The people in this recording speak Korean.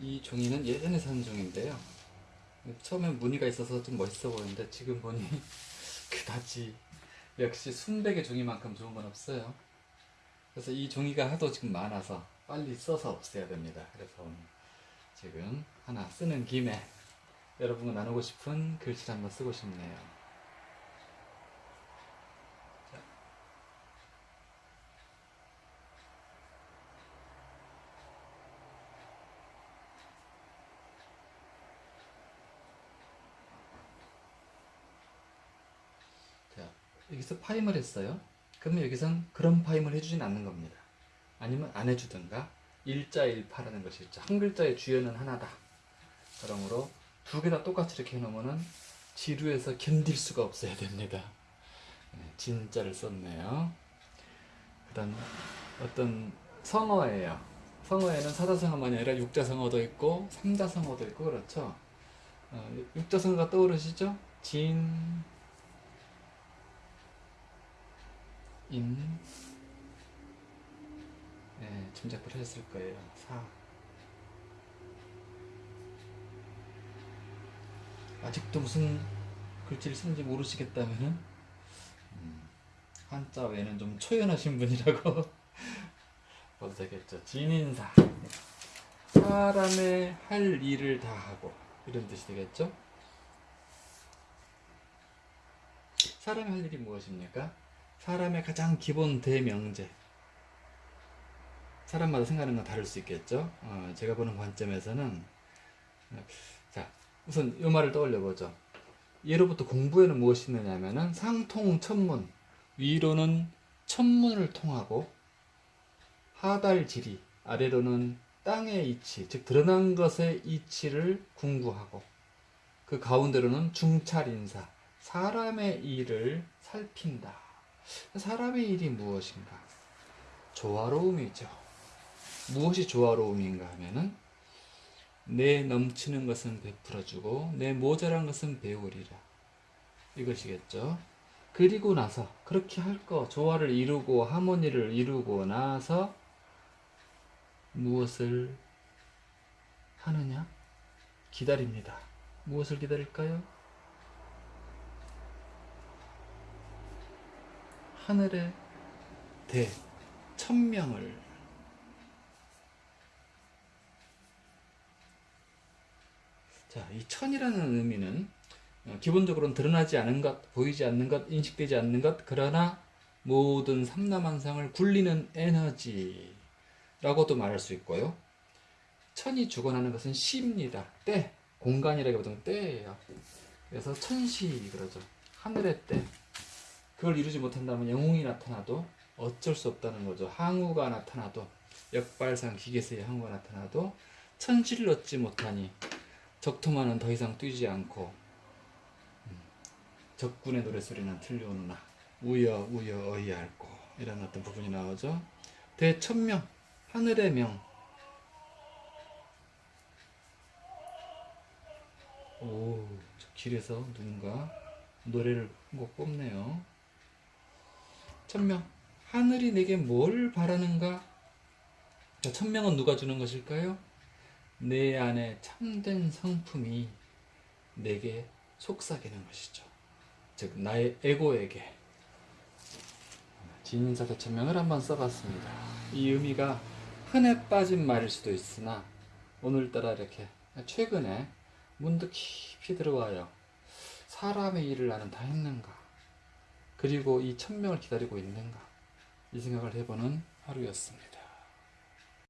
이 종이는 예전에 산 종인데요. 처음엔 무늬가 있어서 좀 멋있어 보이는데 지금 보니 그다지 역시 순백의 종이만큼 좋은 건 없어요. 그래서 이 종이가 하도 지금 많아서 빨리 써서 없애야 됩니다. 그래서 오늘 지금 하나 쓰는 김에 여러분과 나누고 싶은 글씨를 한번 쓰고 싶네요. 자. 자, 여기서 파임을 했어요. 그러면 여기선 그런 파임을 해주진 않는 겁니다. 아니면 안 해주든가 일자일파라는 것이 있죠. 한 글자의 주연은 하나다. 그러므로 두 개 다 똑같이 이렇게 해놓으면은 지루해서 견딜 수가 없어야 됩니다. 네, 진짜를 썼네요. 그 다음 어떤 성어예요. 성어에는 사자성어만이 아니라 육자성어도 있고 삼자성어도 있고 그렇죠. 어, 육자성어가 떠오르시죠? 진, 인, 네, 짐작을 했을 거예요. 사. 아직도 무슨 글씨를 쓰는지 모르시겠다면은 음, 한자 외에는 좀 초연하신 분이라고 봐도 되겠죠. 진인사. 사람의 할 일을 다 하고 이런 뜻이 되겠죠. 사람의 할 일이 무엇입니까? 사람의 가장 기본 대명제. 사람마다 생각하는 건 다를 수 있겠죠. 어, 제가 보는 관점에서는 어, 자 우선 이 말을 떠올려 보죠. 예로부터 공부에는 무엇이 있느냐면은 상통 천문 위로는 천문을 통하고 하달지리 아래로는 땅의 이치 즉 드러난 것의 이치를 궁구하고 그 가운데로는 중찰인사 사람의 일을 살핀다. 사람의 일이 무엇인가? 조화로움이죠. 무엇이 조화로움인가 하면은 내 넘치는 것은 베풀어주고 내 모자란 것은 배우리라 이것이겠죠. 그리고 나서 그렇게 할 거 조화를 이루고 하모니를 이루고 나서 무엇을 하느냐? 기다립니다. 무엇을 기다릴까요? 하늘의 대 천명을 자, 이 천이라는 의미는 어, 기본적으로는 드러나지 않은 것, 보이지 않는 것, 인식되지 않는 것, 그러나 모든 삼라만상을 굴리는 에너지라고도 말할 수 있고요. 천이 주관하는 것은 시입니다. 때, 공간이라기보다는 때예요. 그래서 천시 그러죠. 하늘의 때. 그걸 이루지 못한다면 영웅이 나타나도 어쩔 수 없다는 거죠. 항우가 나타나도 역발상 기계세의 항우가 나타나도 천시를 얻지 못하니 적토마는 더 이상 뛰지 않고 음, 적군의 노래소리는 들려오느나 우여 우여 어이할고 이런 어떤 부분이 나오죠. 대천명 하늘의 명 오, 저 길에서 누군가 노래를 한 곡 뽑네요. 천명 하늘이 내게 뭘 바라는가? 자, 천명은 누가 주는 것일까요? 내 안에 참된 성품이 내게 속삭이는 것이죠. 즉 나의 에고에게 진인사 대천명을 한번 써봤습니다. 이 의미가 흔해 빠진 말일 수도 있으나 오늘따라 이렇게 최근에 문득 깊이 들어와요. 사람의 일을 나는 다 했는가? 그리고 이 천명을 기다리고 있는가? 이 생각을 해보는 하루였습니다.